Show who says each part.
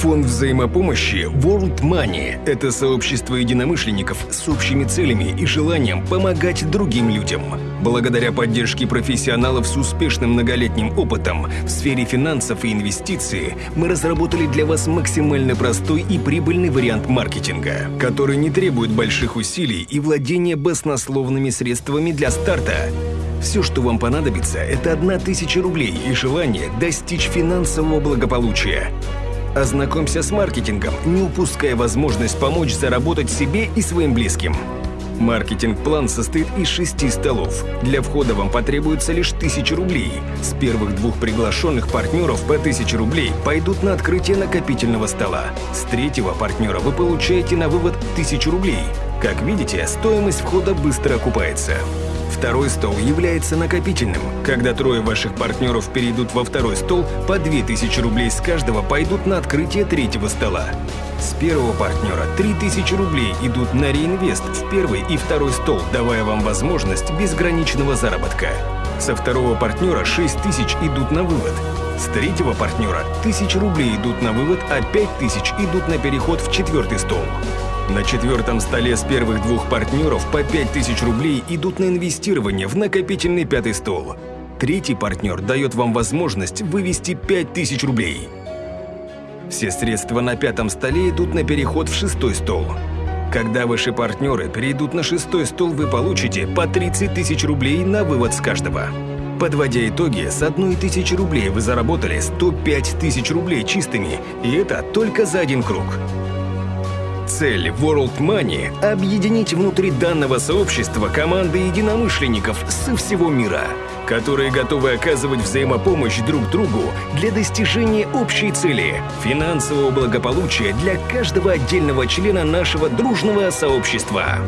Speaker 1: Фонд взаимопомощи World Money – это сообщество единомышленников с общими целями и желанием помогать другим людям. Благодаря поддержке профессионалов с успешным многолетним опытом в сфере финансов и инвестиций мы разработали для вас максимально простой и прибыльный вариант маркетинга, который не требует больших усилий и владения баснословными средствами для старта. Все, что вам понадобится, это одна тысяча рублей и желание достичь финансового благополучия. Ознакомься с маркетингом, не упуская возможность помочь заработать себе и своим близким. Маркетинг-план состоит из шести столов. Для входа вам потребуется лишь тысяча рублей. С первых двух приглашенных партнеров по тысяче рублей пойдут на открытие накопительного стола. С третьего партнера вы получаете на вывод тысячу рублей. Как видите, стоимость входа быстро окупается. Второй стол является накопительным. Когда трое ваших партнеров перейдут во второй стол, по 2000 рублей с каждого пойдут на открытие третьего стола. С первого партнера 3000 рублей идут на реинвест в первый и второй стол, давая вам возможность безграничного заработка. Со второго партнера 6000 идут на вывод. С третьего партнера 1000 рублей идут на вывод, а 5000 идут на переход в четвертый стол. На четвертом столе с первых двух партнеров по 5000 рублей идут на инвестирование в накопительный пятый стол. Третий партнер дает вам возможность вывести 5000 рублей. Все средства на пятом столе идут на переход в шестой стол. Когда ваши партнеры перейдут на шестой стол, вы получите по 30 тысяч рублей на вывод с каждого. Подводя итоги, с одной тысячи рублей вы заработали 105 тысяч рублей чистыми, и это только за один круг. Цель World Money – объединить внутри данного сообщества команды единомышленников со всего мира, которые готовы оказывать взаимопомощь друг другу для достижения общей цели – финансового благополучия для каждого отдельного члена нашего дружного сообщества.